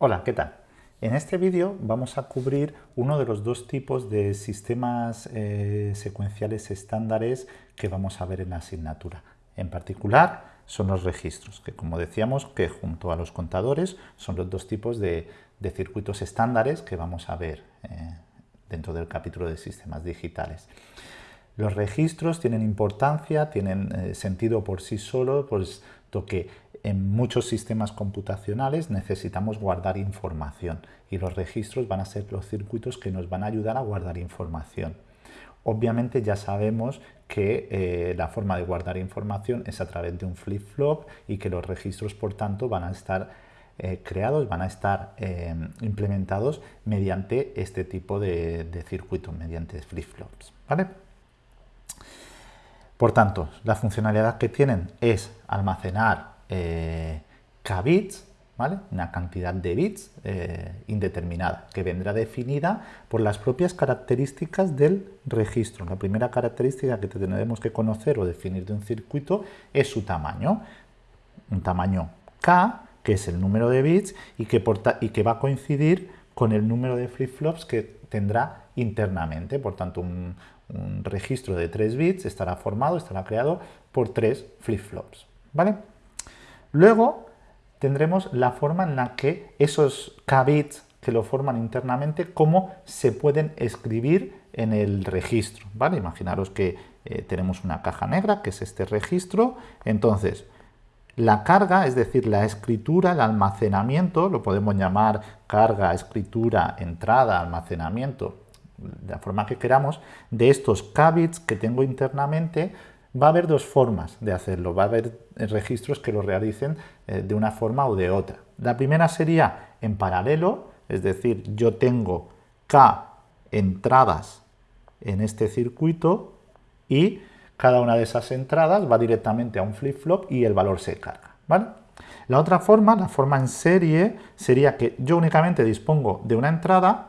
Hola, ¿qué tal? En este vídeo vamos a cubrir uno de los dos tipos de sistemas eh, secuenciales estándares que vamos a ver en la asignatura. En particular son los registros, que como decíamos que junto a los contadores son los dos tipos de, circuitos estándares que vamos a ver eh, dentro del capítulo de sistemas digitales. Los registros tienen importancia, tienen eh, sentido por sí solos, que en muchos sistemas computacionales necesitamos guardar información y los registros van a ser los circuitos que nos van a ayudar a guardar información. Obviamente ya sabemos que eh, la forma de guardar información es a través de un flip-flop y que los registros, por tanto, van a estar eh, creados, van a estar implementados mediante este tipo de, de circuitos, mediante flip-flops. ¿vale? Por tanto, la funcionalidad que tienen es almacenar eh, k bits, ¿vale? una cantidad de bits eh, indeterminada, que vendrá definida por las propias características del registro. La primera característica que tendremos que conocer o definir de un circuito es su tamaño. Un tamaño k, que es el número de bits y que, y que va a coincidir con el número de flip-flops que tendrá internamente. Por tanto, un, un registro de 3 bits estará formado, estará creado por 3 flip-flops. ¿vale? Luego tendremos la forma en la que esos k bits que lo forman internamente, cómo se pueden escribir en el registro. ¿vale? Imaginaros que eh, tenemos una caja negra, que es este registro. Entonces, la carga, es decir, la escritura, el almacenamiento, lo podemos llamar carga, escritura, entrada, almacenamiento, la forma que queramos, de estos k bits que tengo internamente, va a haber dos formas de hacerlo. Va a haber registros que lo realicen eh, de una forma o de otra. La primera sería en paralelo, es decir, yo tengo k entradas en este circuito y cada una de esas entradas va directamente a un flip-flop y el valor se carga. ¿vale? La otra forma, la forma en serie, sería que yo únicamente dispongo de una entrada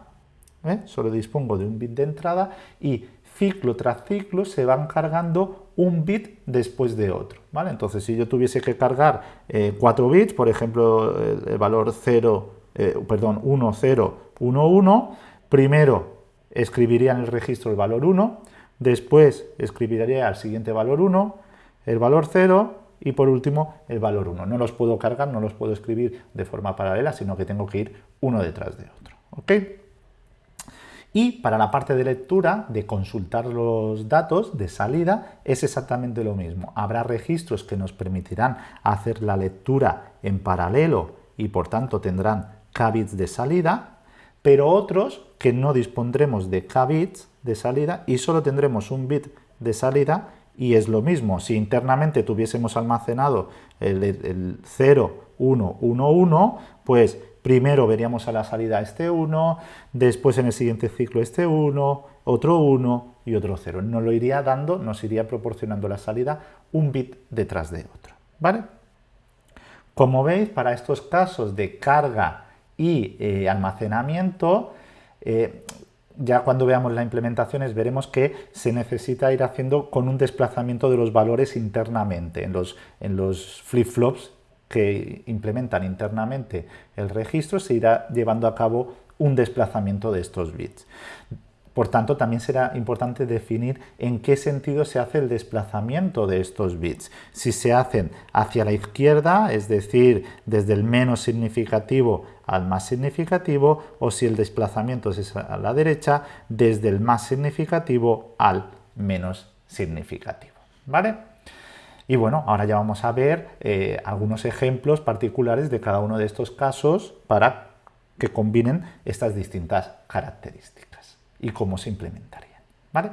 ¿eh? solo dispongo de un bit de entrada y ciclo tras ciclo se van cargando un bit después de otro. ¿vale? Entonces, si yo tuviese que cargar 4 eh, bits, por ejemplo, el, valor 0, eh, perdón, 1, 0, 1, 1, primero escribiría en el registro el valor 1, después escribiría al siguiente valor 1, el valor 0 y por último el valor 1. No los puedo cargar, no los puedo escribir de forma paralela, sino que tengo que ir uno detrás de otro. ¿ok?, y para la parte de lectura, de consultar los datos de salida, es exactamente lo mismo. Habrá registros que nos permitirán hacer la lectura en paralelo y por tanto tendrán k bits de salida, pero otros que no dispondremos de k bits de salida y solo tendremos un bit de salida y es lo mismo. Si internamente tuviésemos almacenado el, el 0, 1, 1, 1, pues Primero veríamos a la salida este 1, después en el siguiente ciclo este 1, otro 1 y otro 0. Nos lo iría dando, nos iría proporcionando la salida un bit detrás de otro. ¿vale? Como veis, para estos casos de carga y eh, almacenamiento, eh, ya cuando veamos las implementaciones veremos que se necesita ir haciendo con un desplazamiento de los valores internamente en los, en los flip-flops que implementan internamente el registro, se irá llevando a cabo un desplazamiento de estos bits. Por tanto, también será importante definir en qué sentido se hace el desplazamiento de estos bits. Si se hacen hacia la izquierda, es decir, desde el menos significativo al más significativo, o si el desplazamiento es a la derecha, desde el más significativo al menos significativo. ¿Vale? Y bueno, ahora ya vamos a ver eh, algunos ejemplos particulares de cada uno de estos casos para que combinen estas distintas características y cómo se implementarían. ¿vale?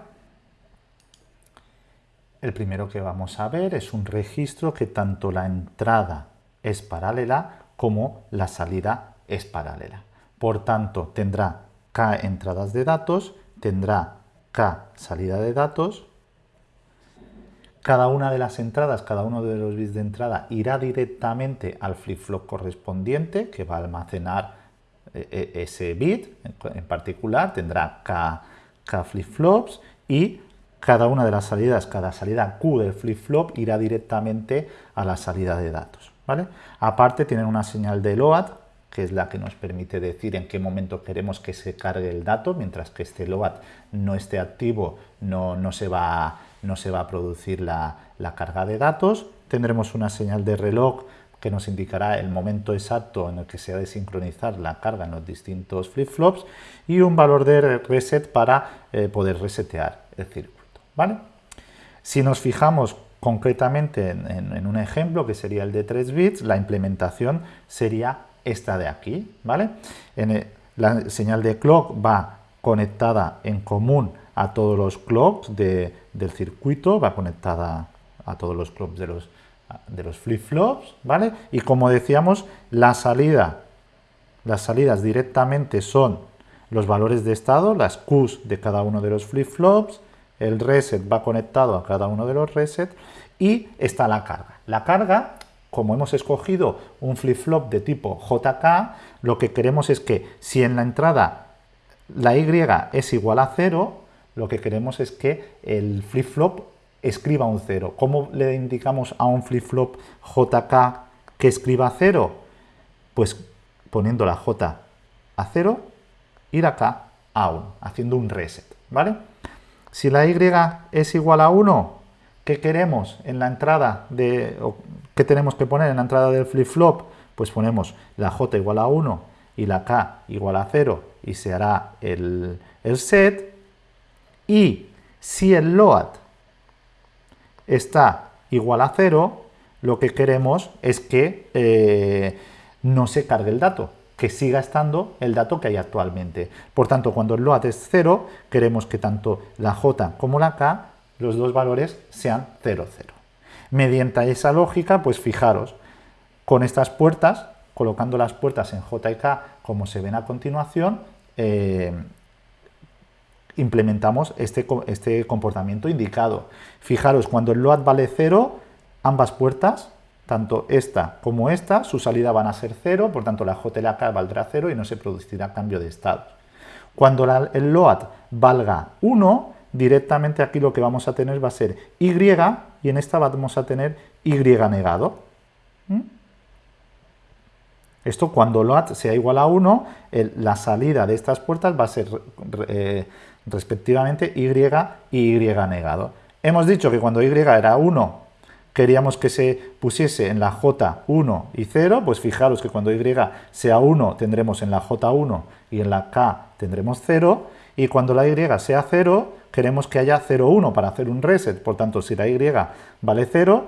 El primero que vamos a ver es un registro que tanto la entrada es paralela como la salida es paralela. Por tanto, tendrá k entradas de datos, tendrá k salida de datos, cada una de las entradas, cada uno de los bits de entrada irá directamente al flip-flop correspondiente que va a almacenar eh, eh, ese bit en particular, tendrá K, flip-flops y cada una de las salidas, cada salida Q del flip-flop irá directamente a la salida de datos. ¿vale? Aparte tienen una señal de LOAD que es la que nos permite decir en qué momento queremos que se cargue el dato, mientras que este load no esté activo, no, no, se, va, no se, va, a producir la, la carga de datos. Tendremos una señal de reloj que nos indicará el momento exacto en el que se ha de sincronizar la carga en los distintos flip-flops y un valor de reset para eh, poder resetear el circuito. ¿vale? Si nos fijamos concretamente en, un ejemplo que sería el de 3 bits, la implementación sería esta de aquí. ¿vale? La señal de clock va conectada en común a todos los clocks del circuito, va conectada a todos los clocks de los de los flip-flops, ¿vale? Y como decíamos, la salida, las salidas directamente son los valores de estado, las Qs de cada uno de los flip-flops, el reset va conectado a cada uno de los resets y está la carga. La carga, como hemos escogido un flip-flop de tipo JK, lo que queremos es que si en la entrada la Y es igual a 0, lo que queremos es que el flip-flop escriba un 0. ¿Cómo le indicamos a un flip-flop JK que escriba 0? Pues poniendo la J a 0 y la K a 1, haciendo un reset, ¿vale? Si la Y es igual a 1, ¿qué queremos en la entrada de... ¿Qué tenemos que poner en la entrada del flip-flop? Pues ponemos la J igual a 1 y la K igual a 0 y se hará el, el set. Y si el load está igual a 0, lo que queremos es que eh, no se cargue el dato, que siga estando el dato que hay actualmente. Por tanto, cuando el load es 0, queremos que tanto la j como la k, los dos valores sean 0, 0. Mediante esa lógica, pues fijaros, con estas puertas, colocando las puertas en j y k como se ven a continuación, eh, implementamos este, este comportamiento indicado. Fijaros, cuando el load vale 0, ambas puertas, tanto esta como esta, su salida van a ser 0, por tanto la J y la K valdrá 0 y no se producirá cambio de estado. Cuando el load valga 1, directamente aquí lo que vamos a tener va a ser Y y en esta vamos a tener Y negado. ¿Mm? Esto cuando load sea igual a 1, la salida de estas puertas va a ser eh, respectivamente Y y Y negado. Hemos dicho que cuando Y era 1 queríamos que se pusiese en la J 1 y 0, pues fijaros que cuando Y sea 1 tendremos en la J 1 y en la K tendremos 0, y cuando la Y sea 0 queremos que haya 0, 1 para hacer un reset, por tanto si la Y vale 0,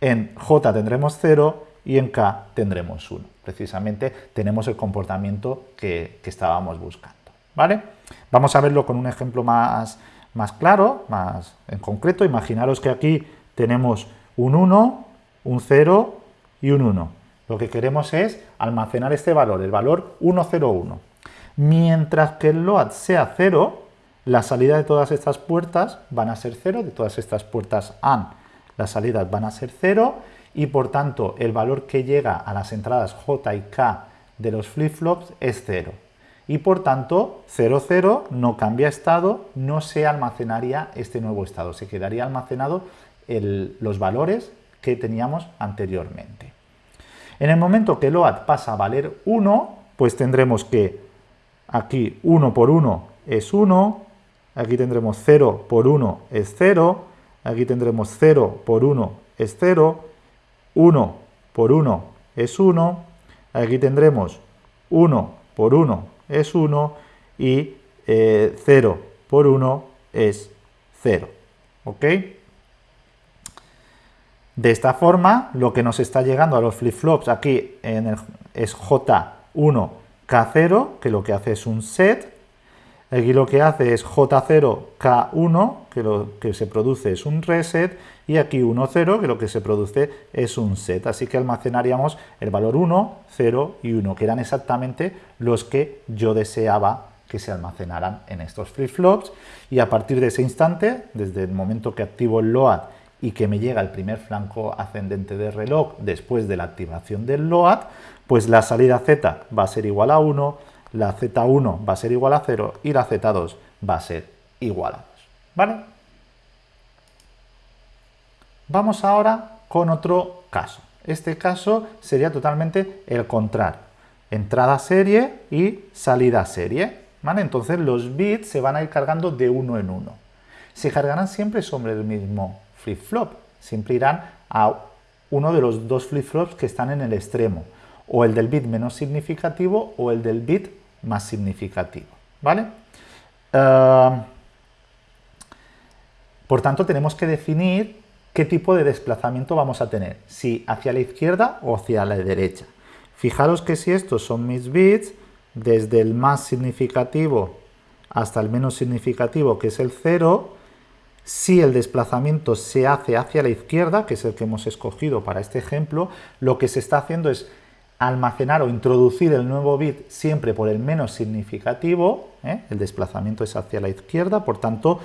en J tendremos 0 y en K tendremos 1. Precisamente tenemos el comportamiento que, que estábamos buscando. ¿vale? Vamos a verlo con un ejemplo más, más claro, más en concreto. Imaginaros que aquí tenemos un 1, un 0 y un 1. Lo que queremos es almacenar este valor, el valor 101. Mientras que el load sea 0, la salida de todas estas puertas van a ser 0, de todas estas puertas AND las salidas van a ser 0 y por tanto el valor que llega a las entradas J y K de los flip-flops es 0 y por tanto 00 no cambia estado, no se almacenaría este nuevo estado, se quedaría almacenado los valores que teníamos anteriormente. En el momento que load pasa a valer 1, pues tendremos que aquí 1 por 1 es 1, aquí tendremos 0 por 1 es 0, aquí tendremos 0 por 1 es 0, 1 por 1 es 1, aquí tendremos 1 por 1 es 1 y 0 eh, por 1 es 0. ¿Ok? De esta forma, lo que nos está llegando a los flip-flops aquí en es J1, K0, que lo que hace es un set. Aquí lo que hace es J0, K1, que lo que se produce es un reset. Y aquí 1, 0, que lo que se produce es un set. Así que almacenaríamos el valor 1, 0 y 1, que eran exactamente los que yo deseaba que se almacenaran en estos flip-flops. Y a partir de ese instante, desde el momento que activo el LOAD y que me llega el primer flanco ascendente del reloj después de la activación del LOAD, pues la salida Z va a ser igual a 1, la Z1 va a ser igual a 0 y la Z2 va a ser igual a 2. ¿Vale? Vamos ahora con otro caso. Este caso sería totalmente el contrario. entrada serie y salida serie. ¿vale? Entonces los bits se van a ir cargando de uno en uno. Se cargarán siempre sobre el mismo flip-flop. Siempre irán a uno de los dos flip-flops que están en el extremo. O el del bit menos significativo o el del bit más significativo. ¿vale? Ah, por tanto, tenemos que definir qué tipo de desplazamiento vamos a tener, si hacia la izquierda o hacia la derecha. Fijaros que si estos son mis bits, desde el más significativo hasta el menos significativo, que es el 0, si el desplazamiento se hace hacia la izquierda, que es el que hemos escogido para este ejemplo, lo que se está haciendo es almacenar o introducir el nuevo bit siempre por el menos significativo, ¿eh? el desplazamiento es hacia la izquierda, por tanto,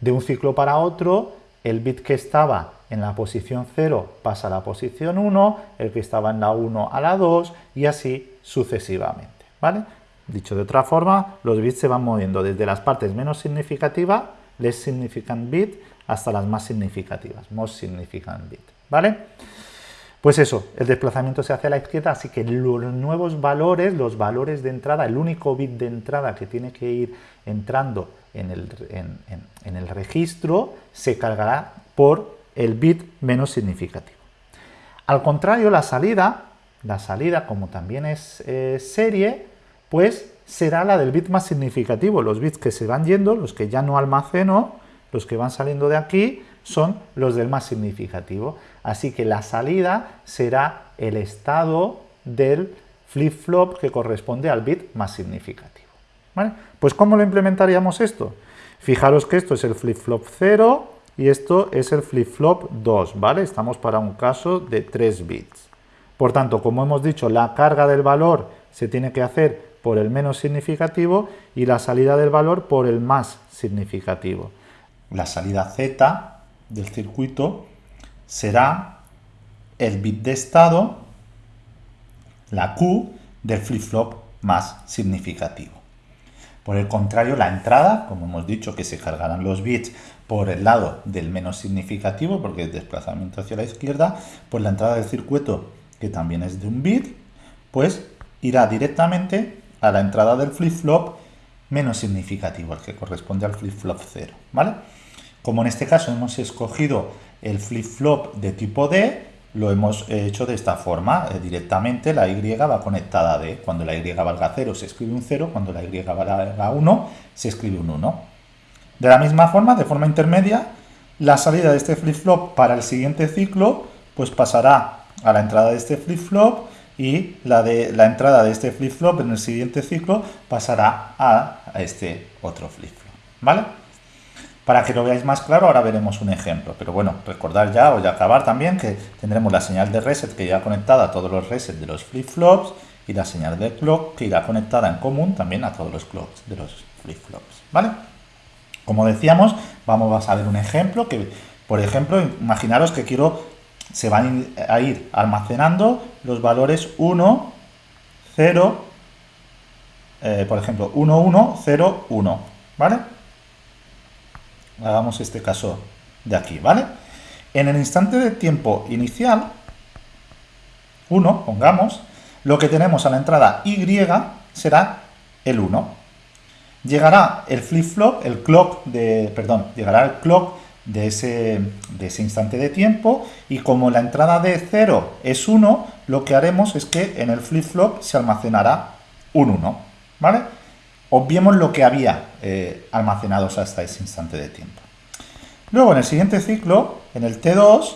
de un ciclo para otro, el bit que estaba en la posición 0 pasa a la posición 1, el que estaba en la 1 a la 2 y así sucesivamente. ¿vale? Dicho de otra forma, los bits se van moviendo desde las partes menos significativas, less significant bit, hasta las más significativas, most significant bit. ¿vale? Pues eso, el desplazamiento se hace a la izquierda, así que los nuevos valores, los valores de entrada, el único bit de entrada que tiene que ir entrando en el, registro, se cargará por el bit menos significativo. Al contrario, la salida, la salida como también es eh, serie, pues será la del bit más significativo. Los bits que se van yendo, los que ya no almaceno, los que van saliendo de aquí, son los del más significativo. Así que la salida será el estado del flip-flop que corresponde al bit más significativo. Pues ¿cómo lo implementaríamos esto? Fijaros que esto es el flip-flop 0 y esto es el flip-flop 2, ¿vale? Estamos para un caso de 3 bits. Por tanto, como hemos dicho, la carga del valor se tiene que hacer por el menos significativo y la salida del valor por el más significativo. La salida Z del circuito será el bit de estado, la Q, del flip-flop más significativo. Por el contrario, la entrada, como hemos dicho que se cargarán los bits por el lado del menos significativo, porque es desplazamiento hacia la izquierda, pues la entrada del circuito, que también es de un bit, pues irá directamente a la entrada del flip-flop menos significativo, el que corresponde al flip-flop 0, ¿vale? Como en este caso hemos escogido el flip-flop de tipo D, lo hemos hecho de esta forma, eh, directamente la Y va conectada a D. Cuando la Y valga 0 se escribe un 0, cuando la Y valga 1 se escribe un 1. De la misma forma, de forma intermedia, la salida de este flip-flop para el siguiente ciclo pues pasará a la entrada de este flip-flop y la, de, la entrada de este flip-flop en el siguiente ciclo pasará a, a este otro flip-flop. ¿Vale? Para que lo veáis más claro, ahora veremos un ejemplo. Pero bueno, recordar ya o ya acabar también que tendremos la señal de reset que irá conectada a todos los resets de los flip-flops y la señal de clock que irá conectada en común también a todos los clocks de los flip-flops. ¿Vale? Como decíamos, vamos a ver un ejemplo que, por ejemplo, imaginaros que quiero, se van a ir almacenando los valores 1, 0, eh, por ejemplo, 1, 1, 0, 1. ¿Vale? Hagamos este caso de aquí, ¿vale? En el instante de tiempo inicial, 1, pongamos, lo que tenemos a la entrada Y será el 1. Llegará el flip-flop, el clock de, perdón, llegará el clock de ese, de ese instante de tiempo y como la entrada de 0 es 1, lo que haremos es que en el flip-flop se almacenará un 1, ¿vale? Obviemos lo que había eh, almacenados hasta ese instante de tiempo. Luego, en el siguiente ciclo, en el T2,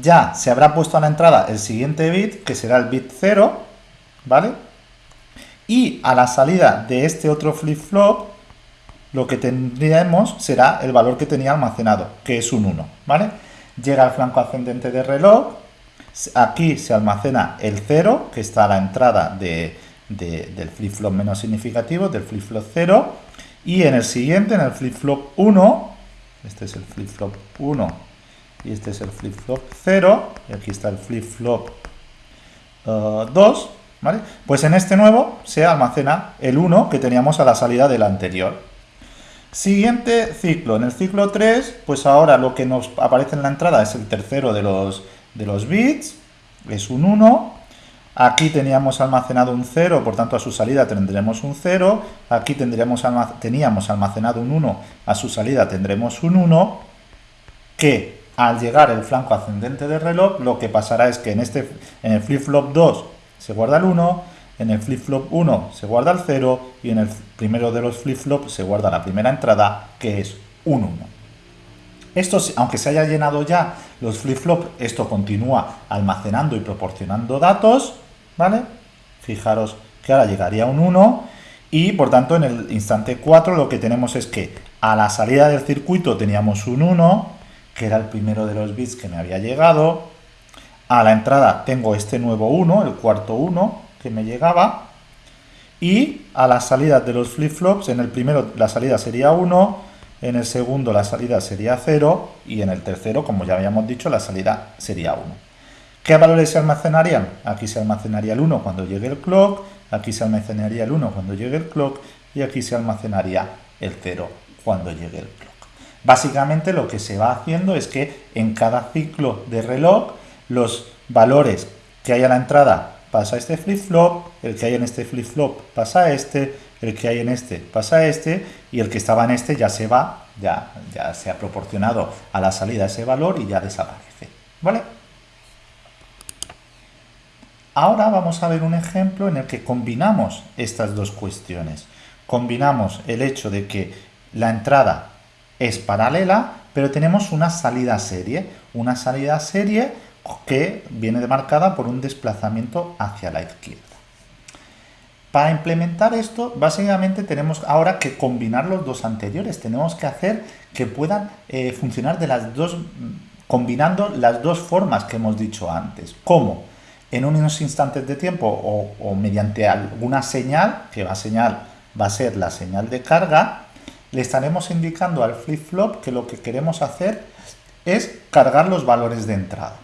ya se habrá puesto a la entrada el siguiente bit, que será el bit 0, ¿vale? Y a la salida de este otro flip-flop, lo que tendremos será el valor que tenía almacenado, que es un 1, ¿vale? Llega al flanco ascendente del reloj, aquí se almacena el 0, que está a la entrada de, del flip-flop menos significativo, del flip-flop 0, y en el siguiente, en el flip-flop 1, este es el flip-flop 1 y este es el flip-flop 0, y aquí está el flip-flop 2, uh, ¿vale? Pues en este nuevo se almacena el 1 que teníamos a la salida del anterior. Siguiente ciclo, en el ciclo 3, pues ahora lo que nos aparece en la entrada es el tercero de los, de los bits, es un 1, Aquí teníamos almacenado un 0, por tanto a su salida tendremos un 0. Aquí tendríamos teníamos almacenado un 1, a su salida tendremos un 1. Que al llegar el flanco ascendente del reloj, lo que pasará es que en, este, en el flip-flop 2 se guarda el 1, en el flip-flop 1 se guarda el 0 y en el primero de los flip-flops se guarda la primera entrada, que es un 1. Esto, aunque se haya llenado ya los flip-flop, esto continúa almacenando y proporcionando datos, ¿vale? Fijaros que ahora llegaría un 1 y por tanto en el instante 4 lo que tenemos es que a la salida del circuito teníamos un 1, que era el primero de los bits que me había llegado, a la entrada tengo este nuevo 1, el cuarto 1 que me llegaba, y a la salida de los flip-flops, en el primero la salida sería 1, en el segundo la salida sería 0 y en el tercero, como ya habíamos dicho, la salida sería 1. ¿Qué valores se almacenarían? Aquí se almacenaría el 1 cuando llegue el clock, aquí se almacenaría el 1 cuando llegue el clock y aquí se almacenaría el 0 cuando llegue el clock. Básicamente lo que se va haciendo es que en cada ciclo de reloj los valores que hay a la entrada pasa a este flip-flop, el que hay en este flip-flop pasa a este, el que hay en este pasa a este y el que estaba en este ya se va, ya, ya se ha proporcionado a la salida ese valor y ya desaparece. ¿Vale? Ahora vamos a ver un ejemplo en el que combinamos estas dos cuestiones. Combinamos el hecho de que la entrada es paralela, pero tenemos una salida serie. Una salida serie que viene demarcada por un desplazamiento hacia la izquierda. Para implementar esto, básicamente tenemos ahora que combinar los dos anteriores. Tenemos que hacer que puedan eh, funcionar de las dos, combinando las dos formas que hemos dicho antes. ¿Cómo? En unos instantes de tiempo o, mediante alguna señal, que va a, señal, va a ser la señal de carga, le estaremos indicando al flip-flop que lo que queremos hacer es cargar los valores de entrada.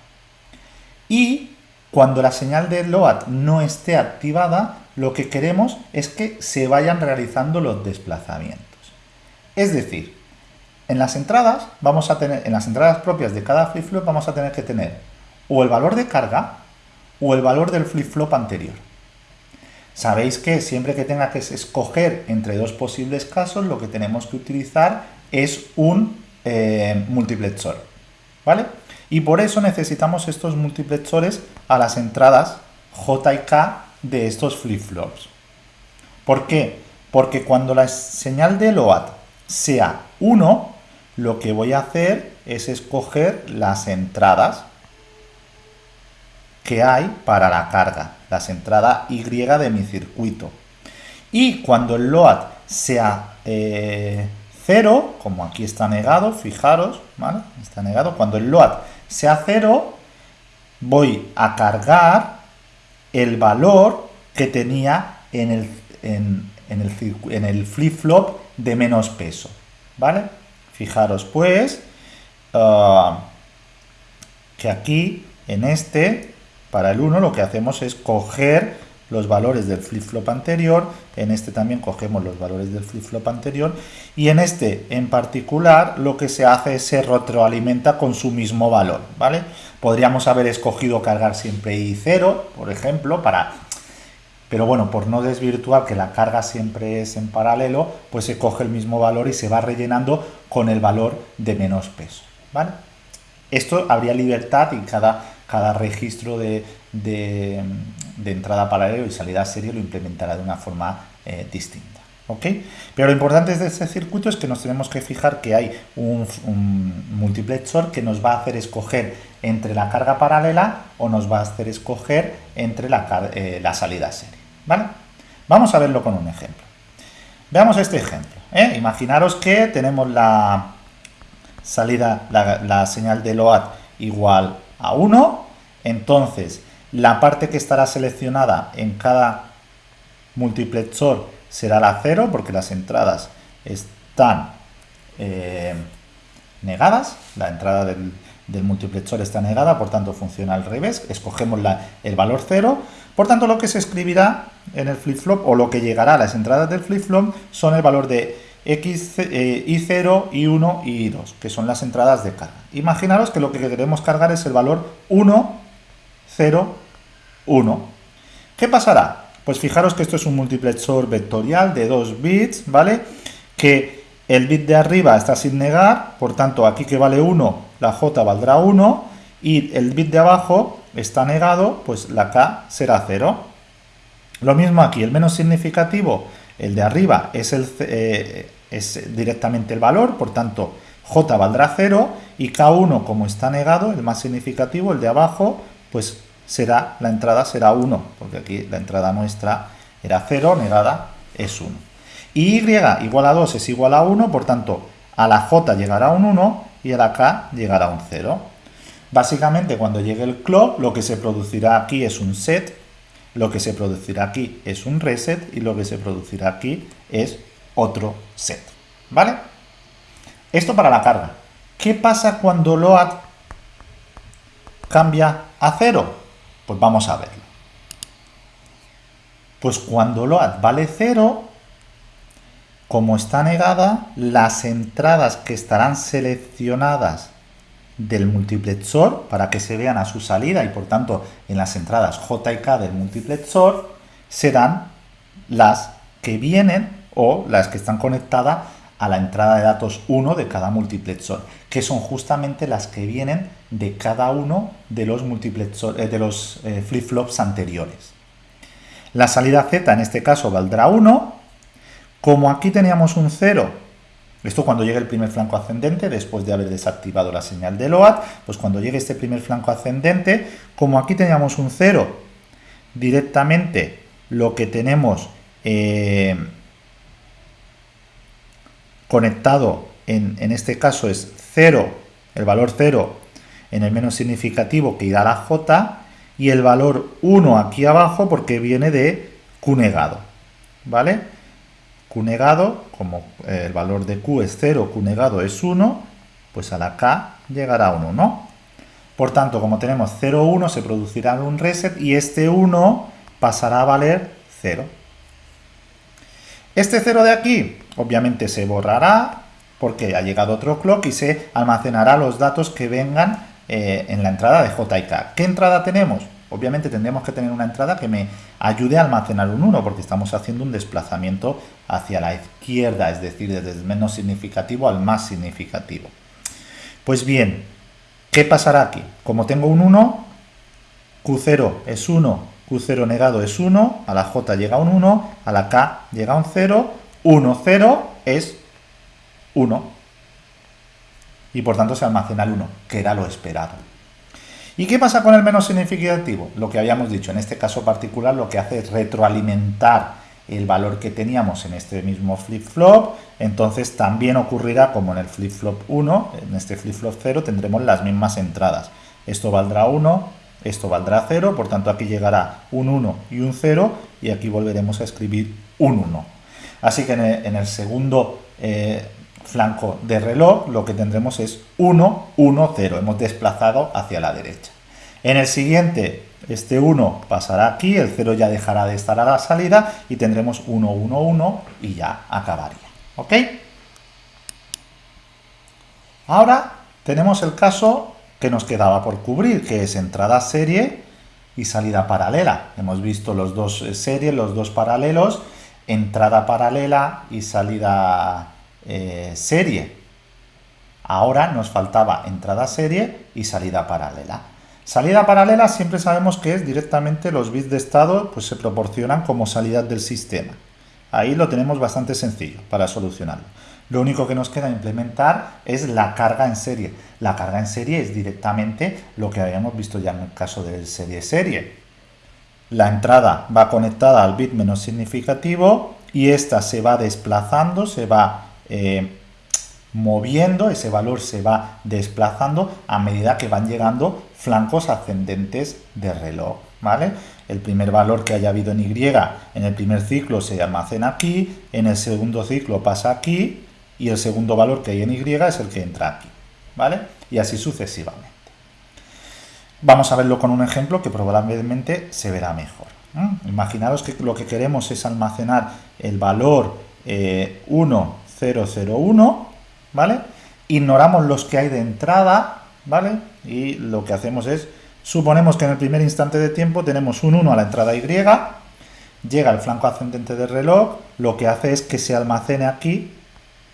Y cuando la señal de load no esté activada, lo que queremos es que se vayan realizando los desplazamientos. Es decir, en las entradas vamos a tener, en las entradas propias de cada flip-flop vamos a tener que tener o el valor de carga o el valor del flip-flop anterior. Sabéis que siempre que tenga que escoger entre dos posibles casos, lo que tenemos que utilizar es un eh, multiplexor. ¿Vale? Y por eso necesitamos estos multiplexores a las entradas J y K de estos flip-flops. ¿Por qué? Porque cuando la señal de LOAD sea 1, lo que voy a hacer es escoger las entradas que hay para la carga, las entradas Y de mi circuito. Y cuando el load sea 0, eh, como aquí está negado, fijaros, ¿vale? Está negado. Cuando el load sea 0, voy a cargar el valor que tenía en el, en, el, en el flip-flop de menos peso, ¿vale? Fijaros pues ah, que aquí en este para el 1 lo que hacemos es coger los valores del flip-flop anterior, en este también cogemos los valores del flip-flop anterior, y en este en particular lo que se hace es se retroalimenta con su mismo valor, ¿vale? Podríamos haber escogido cargar siempre I0, por ejemplo, para... Pero bueno, por no desvirtuar que la carga siempre es en paralelo, pues se coge el mismo valor y se va rellenando con el valor de menos peso, ¿vale? Esto habría libertad y cada cada registro de, entrada paralelo y salida serie lo implementará de una forma eh, distinta. Pero lo importante de este circuito es que nos tenemos que fijar que hay un, multiplexor que nos va a hacer escoger entre la carga paralela o nos va a hacer escoger entre la, eh, salida serie. ¿vale? Vamos a verlo con un ejemplo. Veamos este ejemplo. ¿eh? Imaginaros que tenemos la salida, la, la señal de LOAD igual a 1 entonces, la parte que estará seleccionada en cada multiplexor será la 0 porque las entradas están eh, negadas, la entrada del, multiplexor está negada, por tanto funciona al revés, escogemos el valor 0, por tanto lo que se escribirá en el flip-flop o lo que llegará a las entradas del flip-flop son el valor de X, eh, I0, I1 y I2, que son las entradas de carga. Imaginaros que lo que queremos cargar es el valor 1 0, 1. ¿Qué pasará? Pues fijaros que esto es un multiplexor vectorial de 2 bits, ¿vale? Que el bit de arriba está sin negar, por tanto aquí que vale 1, la j valdrá 1, y el bit de abajo está negado, pues la k será 0. Lo mismo aquí, el menos significativo, el de arriba es, el, eh, es directamente el valor, por tanto j valdrá 0 y k1 como está negado, el más significativo, el de abajo, pues será, la entrada será 1, porque aquí la entrada nuestra era 0, negada es 1. Y y igual a 2 es igual a 1, por tanto, a la j llegará un 1 y a la k llegará un 0. Básicamente, cuando llegue el clock, lo que se producirá aquí es un set, lo que se producirá aquí es un reset y lo que se producirá aquí es otro set. ¿Vale? Esto para la carga. ¿Qué pasa cuando load cambia a 0? Pues vamos a verlo. Pues cuando load vale 0, como está negada, las entradas que estarán seleccionadas del multiplexor para que se vean a su salida y por tanto en las entradas J y K del multiplexor serán las que vienen o las que están conectadas a la entrada de datos 1 de cada multiplexor, que son justamente las que vienen de cada uno de los, eh, de los eh, flip-flops anteriores. La salida Z en este caso valdrá 1, como aquí teníamos un 0, esto cuando llegue el primer flanco ascendente, después de haber desactivado la señal de LOAD, pues cuando llegue este primer flanco ascendente, como aquí teníamos un 0, directamente lo que tenemos eh, conectado en, este caso es 0, el valor 0 en el menos significativo que irá a la J y el valor 1 aquí abajo porque viene de Q negado, ¿vale? Q negado, como el valor de Q es 0, Q negado es 1, pues a la K llegará 1, ¿no? Por tanto, como tenemos 0, 1, se producirá un reset y este 1 pasará a valer 0. Este 0 de aquí, obviamente se borrará porque ha llegado otro clock y se almacenará los datos que vengan eh, en la entrada de J y K. ¿Qué entrada tenemos? Obviamente tendríamos que tener una entrada que me ayude a almacenar un 1 porque estamos haciendo un desplazamiento hacia la izquierda, es decir, desde el menos significativo al más significativo. Pues bien, ¿qué pasará aquí? Como tengo un 1, Q0 es 1, Q0 negado es 1, a la J llega un 1, a la K llega un 0, 1, 0 es 1 y por tanto se almacena el 1, que era lo esperado. ¿Y qué pasa con el menos significativo? Lo que habíamos dicho, en este caso particular lo que hace es retroalimentar el valor que teníamos en este mismo flip-flop, entonces también ocurrirá como en el flip-flop 1, en este flip-flop 0 tendremos las mismas entradas. Esto valdrá 1, esto valdrá 0, por tanto aquí llegará un 1 y un 0 y aquí volveremos a escribir un 1. Así que en el, segundo eh, flanco de reloj lo que tendremos es 1, 1, 0. Hemos desplazado hacia la derecha. En el siguiente, este 1 pasará aquí, el 0 ya dejará de estar a la salida y tendremos 1, 1, 1 y ya acabaría. ¿Ok? Ahora tenemos el caso que nos quedaba por cubrir, que es entrada serie y salida paralela. Hemos visto los dos eh, series, los dos paralelos, entrada paralela y salida eh, serie. Ahora nos faltaba entrada serie y salida paralela. Salida paralela siempre sabemos que es directamente los bits de estado pues se proporcionan como salida del sistema. Ahí lo tenemos bastante sencillo para solucionarlo. Lo único que nos queda implementar es la carga en serie. La carga en serie es directamente lo que habíamos visto ya en el caso del serie-serie. La entrada va conectada al bit menos significativo y esta se va desplazando, se va eh, moviendo, ese valor se va desplazando a medida que van llegando flancos ascendentes de reloj, ¿vale? El primer valor que haya habido en Y en el primer ciclo se almacena aquí, en el segundo ciclo pasa aquí y el segundo valor que hay en Y es el que entra aquí, ¿vale? Y así sucesivamente. Vamos a verlo con un ejemplo que probablemente se verá mejor. Imaginaros que lo que queremos es almacenar el valor 1 eh, 001, ¿vale? Ignoramos los que hay de entrada, ¿vale? Y lo que hacemos es Suponemos que en el primer instante de tiempo tenemos un 1 a la entrada Y, llega al flanco ascendente del reloj, lo que hace es que se almacene aquí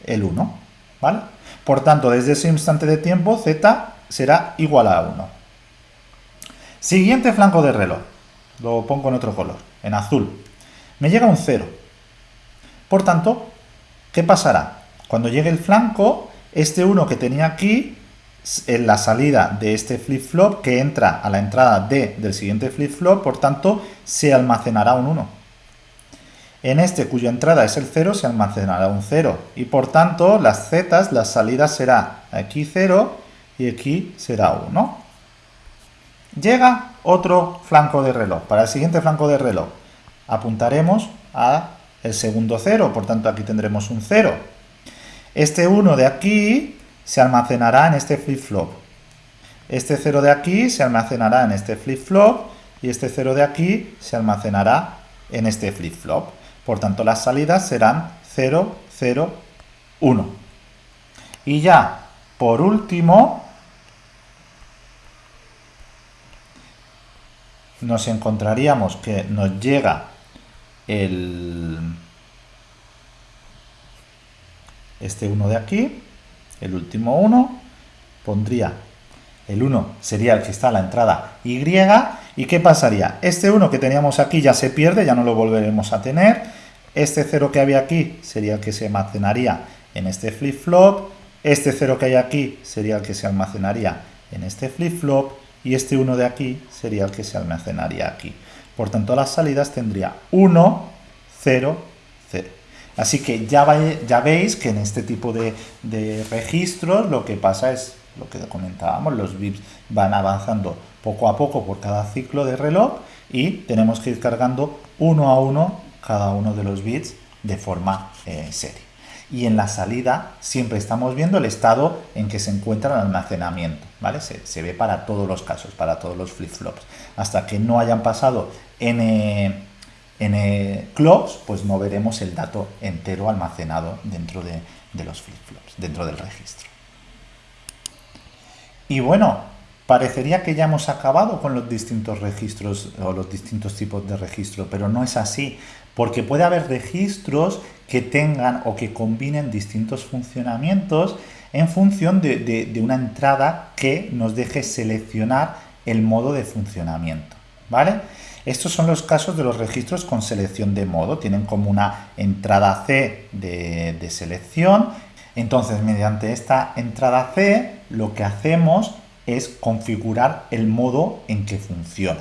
el 1, ¿vale? Por tanto, desde ese instante de tiempo, z será igual a 1. Siguiente flanco del reloj, lo pongo en otro color, en azul. Me llega un 0. Por tanto, ¿qué pasará? Cuando llegue el flanco, este 1 que tenía aquí, en la salida de este flip-flop, que entra a la entrada D del siguiente flip-flop, por tanto, se almacenará un 1. En este cuya entrada es el 0 se almacenará un 0 y por tanto las z, las salidas será aquí 0 y aquí será 1. Llega otro flanco de reloj. Para el siguiente flanco de reloj apuntaremos a el segundo 0, por tanto aquí tendremos un 0. Este 1 de aquí se almacenará en este flip-flop. Este 0 de aquí se almacenará en este flip-flop y este 0 de aquí se almacenará en este flip-flop. Por tanto, las salidas serán 0, 0, 1. Y ya, por último, nos encontraríamos que nos llega el este 1 de aquí, el último 1, pondría el 1 sería el que está a la entrada Y, ¿y qué pasaría? Este 1 que teníamos aquí ya se pierde, ya no lo volveremos a tener, este 0 que había aquí sería el que se almacenaría en este flip-flop, este 0 que hay aquí sería el que se almacenaría en este flip-flop, y este 1 de aquí sería el que se almacenaría aquí. Por tanto, las salidas tendría 1, 0, 0. Así que ya, ya veis que en este tipo de, de registros lo que pasa es lo que comentábamos, los bits van avanzando poco a poco por cada ciclo de reloj y tenemos que ir cargando uno a uno cada uno de los bits de forma eh, serie. Y en la salida siempre estamos viendo el estado en que se encuentra el almacenamiento, ¿vale? Se, ve para todos los casos, para todos los flip-flops. Hasta que no hayan pasado n, n clocks, pues no veremos el dato entero almacenado dentro de, de los flip-flops, dentro del registro. Y bueno, parecería que ya hemos acabado con los distintos registros o los distintos tipos de registro, pero no es así, porque puede haber registros que tengan o que combinen distintos funcionamientos en función de, una entrada que nos deje seleccionar el modo de funcionamiento, ¿vale? Estos son los casos de los registros con selección de modo, tienen como una entrada C de, de selección entonces, mediante esta entrada C, lo que hacemos es configurar el modo en que funciona.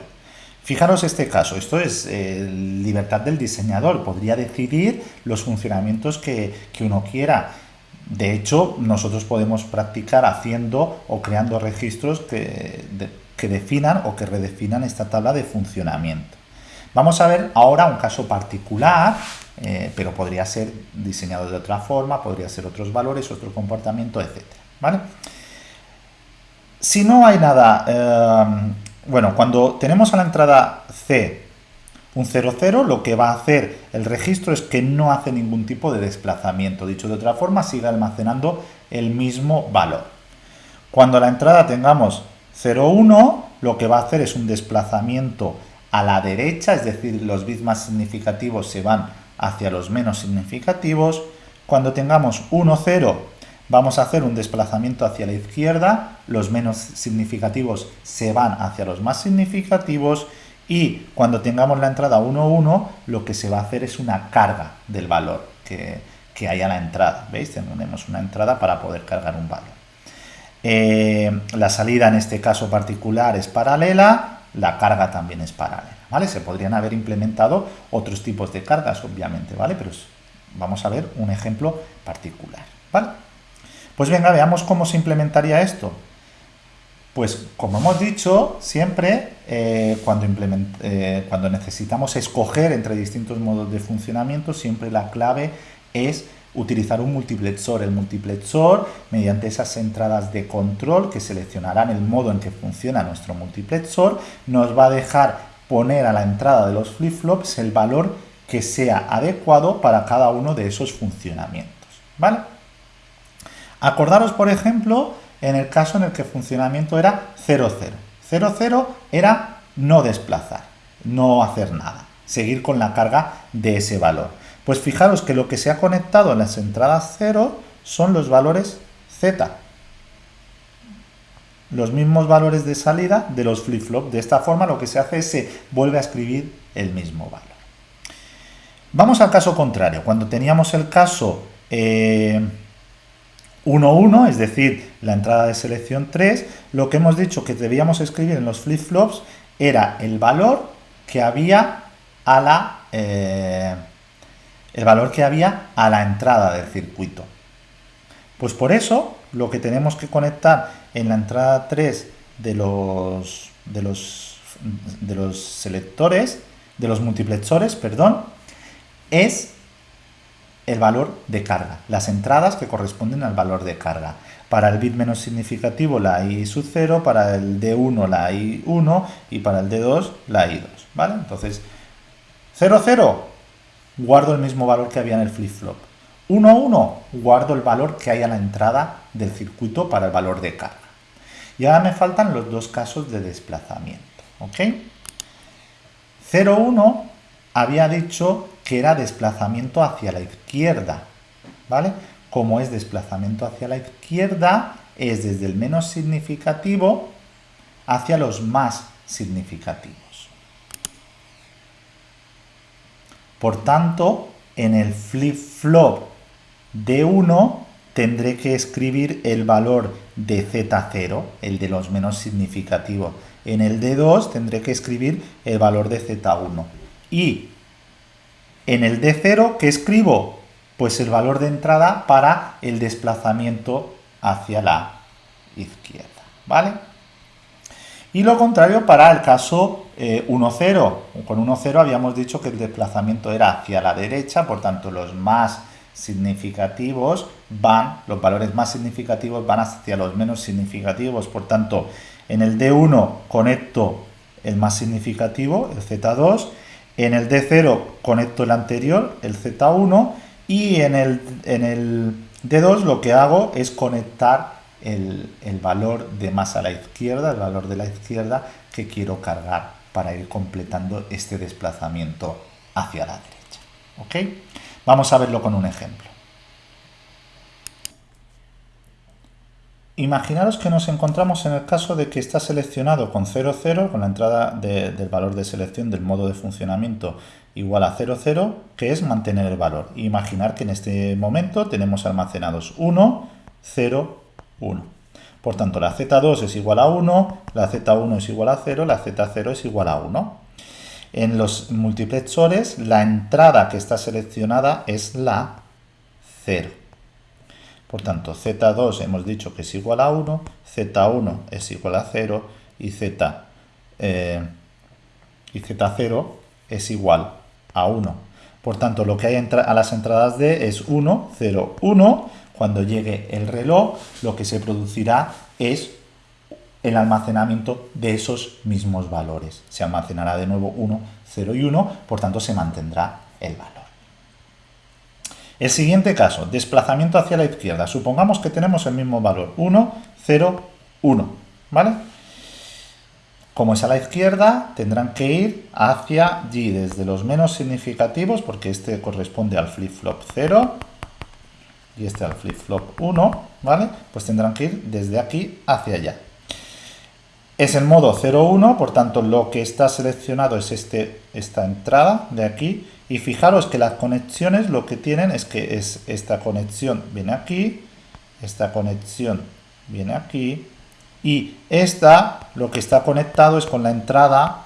Fijaros este caso, esto es eh, libertad del diseñador, podría decidir los funcionamientos que, uno quiera. De hecho, nosotros podemos practicar haciendo o creando registros que, que definan o que redefinan esta tabla de funcionamiento. Vamos a ver ahora un caso particular eh, pero podría ser diseñado de otra forma, podría ser otros valores, otro comportamiento, etc. ¿vale? Si no hay nada, eh, bueno, cuando tenemos a la entrada C un 00, lo que va a hacer el registro es que no hace ningún tipo de desplazamiento. Dicho de otra forma, sigue almacenando el mismo valor. Cuando a la entrada tengamos 01, lo que va a hacer es un desplazamiento a la derecha, es decir, los bits más significativos se van hacia los menos significativos. Cuando tengamos 1, 0, vamos a hacer un desplazamiento hacia la izquierda, los menos significativos se van hacia los más significativos y cuando tengamos la entrada 1, 1, lo que se va a hacer es una carga del valor que, que hay a la entrada. ¿Veis? Tenemos una entrada para poder cargar un valor. Eh, la salida en este caso particular es paralela, la carga también es paralela. ¿vale? Se podrían haber implementado otros tipos de cargas, obviamente, ¿vale? Pero vamos a ver un ejemplo particular, ¿vale? Pues venga, veamos cómo se implementaría esto. Pues como hemos dicho, siempre eh, cuando, eh, cuando necesitamos escoger entre distintos modos de funcionamiento, siempre la clave es utilizar un multiplexor. El multiplexor, mediante esas entradas de control que seleccionarán el modo en que funciona nuestro multiplexor, nos va a dejar poner a la entrada de los flip-flops el valor que sea adecuado para cada uno de esos funcionamientos. ¿Vale? Acordaros, por ejemplo, en el caso en el que el funcionamiento era 0,0. 0, 0 era no desplazar, no hacer nada, seguir con la carga de ese valor. Pues fijaros que lo que se ha conectado en las entradas 0 son los valores z. Los mismos valores de salida de los flip-flop. De esta forma lo que se hace es se vuelve a escribir el mismo valor. Vamos al caso contrario. Cuando teníamos el caso 1, eh, 1, es decir, la entrada de selección 3, lo que hemos dicho que debíamos escribir en los flip-flops era el valor que había a la eh, el valor que había a la entrada del circuito. Pues por eso lo que tenemos que conectar en la entrada 3 de los de los de los selectores, de los multiplexores, perdón, es el valor de carga, las entradas que corresponden al valor de carga. Para el bit menos significativo la i sub 0, para el d1 la i1 y para el d2 la i2, ¿vale? Entonces, 0, 0, guardo el mismo valor que había en el flip-flop. 1, 1, guardo el valor que hay a la entrada del circuito para el valor de carga. Y ahora me faltan los dos casos de desplazamiento, ¿ok? 0, 1 había dicho que era desplazamiento hacia la izquierda, ¿vale? Como es desplazamiento hacia la izquierda, es desde el menos significativo hacia los más significativos. Por tanto, en el flip-flop D1 tendré que escribir el valor de Z0, el de los menos significativos. En el D2 tendré que escribir el valor de Z1. Y en el D0, ¿qué escribo? Pues el valor de entrada para el desplazamiento hacia la izquierda, ¿vale? Y lo contrario para el caso 1,0. Eh, Con 1,0 habíamos dicho que el desplazamiento era hacia la derecha, por tanto los más significativos van, los valores más significativos van hacia los menos significativos, por tanto en el D1 conecto el más significativo, el Z2, en el D0 conecto el anterior, el Z1, y en el, en el D2 lo que hago es conectar el, valor de más a la izquierda, el valor de la izquierda que quiero cargar para ir completando este desplazamiento hacia la derecha. ¿Ok? Vamos a verlo con un ejemplo. Imaginaros que nos encontramos en el caso de que está seleccionado con 0, 0, con la entrada del valor de selección del modo de funcionamiento igual a 0, 0, que es mantener el valor. Imaginar que en este momento tenemos almacenados 1, 0, 1. Por tanto, la Z2 es igual a 1, la Z1 es igual a 0, la Z0 es igual a 1. En los multiplexores, la entrada que está seleccionada es la 0. Por tanto, Z2 hemos dicho que es igual a 1, Z1 es igual a 0 y, Z, eh, y Z0 es igual a 1. Por tanto, lo que hay a las entradas D es 1, 0, 1, cuando llegue el reloj, lo que se producirá es el almacenamiento de esos mismos valores. Se almacenará de nuevo 1, 0 y 1, por tanto se mantendrá el valor. El siguiente caso, desplazamiento hacia la izquierda. Supongamos que tenemos el mismo valor, 1, 0, 1, ¿vale? Como es a la izquierda, tendrán que ir hacia allí, desde los menos significativos, porque este corresponde al flip-flop 0, y este al flip-flop 1, ¿vale? Pues tendrán que ir desde aquí hacia allá. Es el modo 0,1, por tanto lo que está seleccionado es este, esta entrada de aquí. Y fijaros que las conexiones lo que tienen es que es esta conexión viene aquí, esta conexión viene aquí, y esta lo que está conectado es con la entrada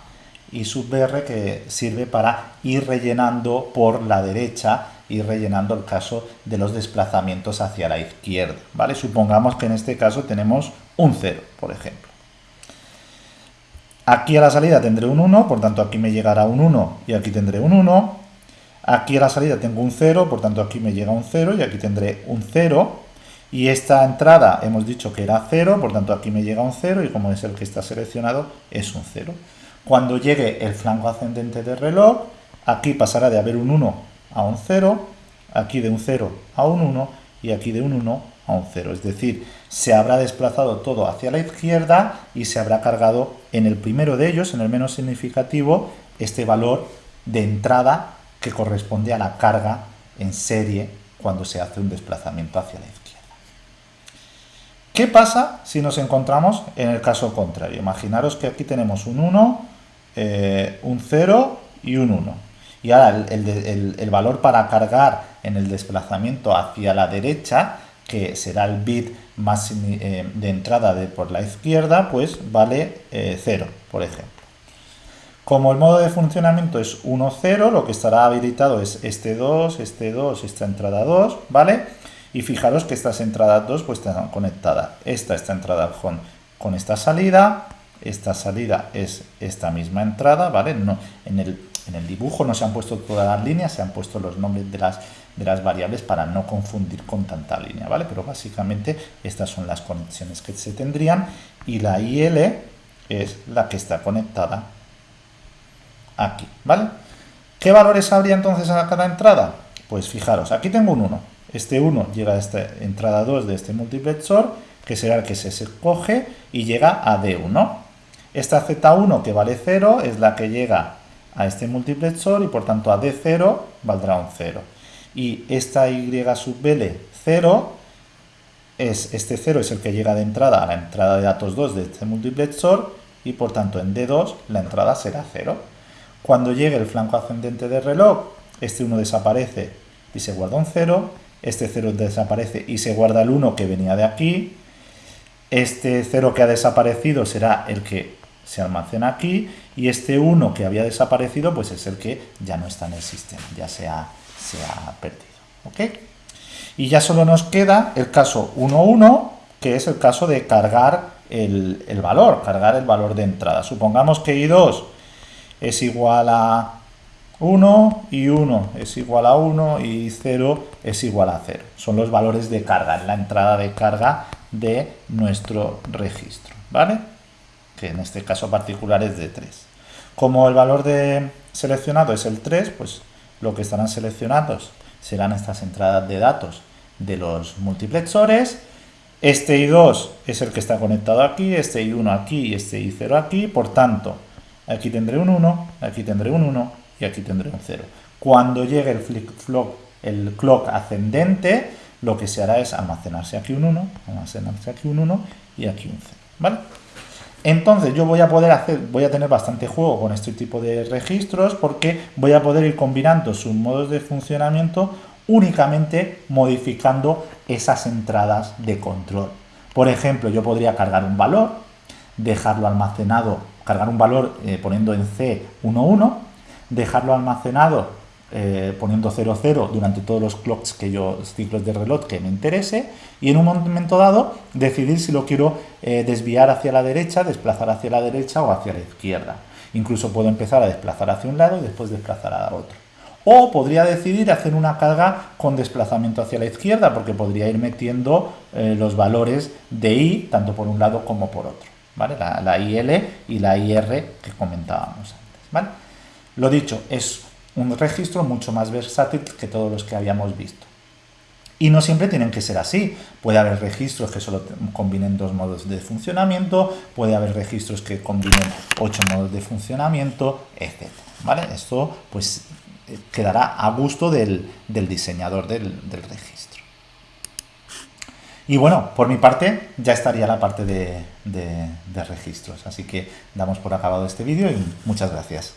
y sub R que sirve para ir rellenando por la derecha ir rellenando el caso de los desplazamientos hacia la izquierda, ¿vale? Supongamos que en este caso tenemos un 0, por ejemplo. Aquí a la salida tendré un 1, por tanto aquí me llegará un 1 y aquí tendré un 1. Aquí a la salida tengo un 0, por tanto aquí me llega un 0 y aquí tendré un 0. Y esta entrada hemos dicho que era 0, por tanto aquí me llega un 0 y como es el que está seleccionado es un 0. Cuando llegue el flanco ascendente del reloj, aquí pasará de haber un 1 a un 0, aquí de un 0 a un 1 y aquí de un 1 a un 0. Es decir, se habrá desplazado todo hacia la izquierda y se habrá cargado en el primero de ellos, en el menos significativo, este valor de entrada que corresponde a la carga en serie cuando se hace un desplazamiento hacia la izquierda. ¿Qué pasa si nos encontramos en el caso contrario? Imaginaros que aquí tenemos un 1, eh, un 0 y un 1. Y ahora el, valor para cargar en el desplazamiento hacia la derecha, que será el bit más eh, de entrada por la izquierda, pues vale 0, eh, por ejemplo. Como el modo de funcionamiento es 1, 0, lo que estará habilitado es este 2, este 2, esta entrada 2, ¿vale? Y fijaros que estas entradas 2 pues están conectadas. Esta está entrada con, con esta salida, esta salida es esta misma entrada, ¿vale? No, en, el, en el dibujo no se han puesto todas las líneas, se han puesto los nombres de las, de las variables para no confundir con tanta línea, ¿vale? Pero básicamente estas son las conexiones que se tendrían y la IL es la que está conectada aquí, ¿vale? ¿Qué valores habría entonces a cada entrada? Pues fijaros, aquí tengo un 1, este 1 llega a esta entrada 2 de este multiplexor, que será el que se escoge, y llega a D1. Esta Z1 que vale 0 es la que llega a este multiplexor y por tanto a D0 valdrá un 0. Y esta Y sub L 0 es, este 0 es el que llega de entrada a la entrada de datos 2 de este multiplexor y por tanto en D2 la entrada será 0. Cuando llegue el flanco ascendente del reloj, este 1 desaparece y se guarda un 0 este 0 desaparece y se guarda el 1 que venía de aquí, este 0 que ha desaparecido será el que se almacena aquí y este 1 que había desaparecido pues es el que ya no está en el sistema, ya se ha, perdido. ¿ok? Y ya solo nos queda el caso 1.1 que es el caso de cargar el, el valor, cargar el valor de entrada. Supongamos que I2 es igual a 1 y 1 es igual a 1 y 0 es igual a 0. Son los valores de carga, en la entrada de carga de nuestro registro, ¿vale? Que en este caso particular es de 3. Como el valor de seleccionado es el 3, pues lo que estarán seleccionados serán estas entradas de datos de los multiplexores. Este I2 es el que está conectado aquí, este I1 aquí y este I0 aquí, por tanto, aquí tendré un 1, aquí tendré un 1 y aquí tendré un 0. Cuando llegue el, flip el clock ascendente, lo que se hará es almacenarse aquí un 1, almacenarse aquí un 1 y aquí un 0. ¿Vale? Entonces yo voy a poder hacer, voy a tener bastante juego con este tipo de registros porque voy a poder ir combinando sus modos de funcionamiento únicamente modificando esas entradas de control. Por ejemplo, yo podría cargar un valor, dejarlo almacenado, cargar un valor eh, poniendo en C11 dejarlo almacenado eh, poniendo 00 durante todos los clocks que yo, ciclos de reloj que me interese y en un momento dado decidir si lo quiero eh, desviar hacia la derecha, desplazar hacia la derecha o hacia la izquierda. Incluso puedo empezar a desplazar hacia un lado y después desplazar a otro. O podría decidir hacer una carga con desplazamiento hacia la izquierda porque podría ir metiendo los valores de i tanto por un lado como por otro. ¿Vale? La, IL y la IR que comentábamos antes. ¿vale? Lo dicho, es un registro mucho más versátil que todos los que habíamos visto. Y no siempre tienen que ser así. Puede haber registros que solo combinen dos modos de funcionamiento, puede haber registros que combinen ocho modos de funcionamiento, etc. ¿Vale? Esto pues quedará a gusto del, diseñador del, registro. Y bueno, por mi parte ya estaría la parte de registros. Así que damos por acabado este vídeo y muchas gracias.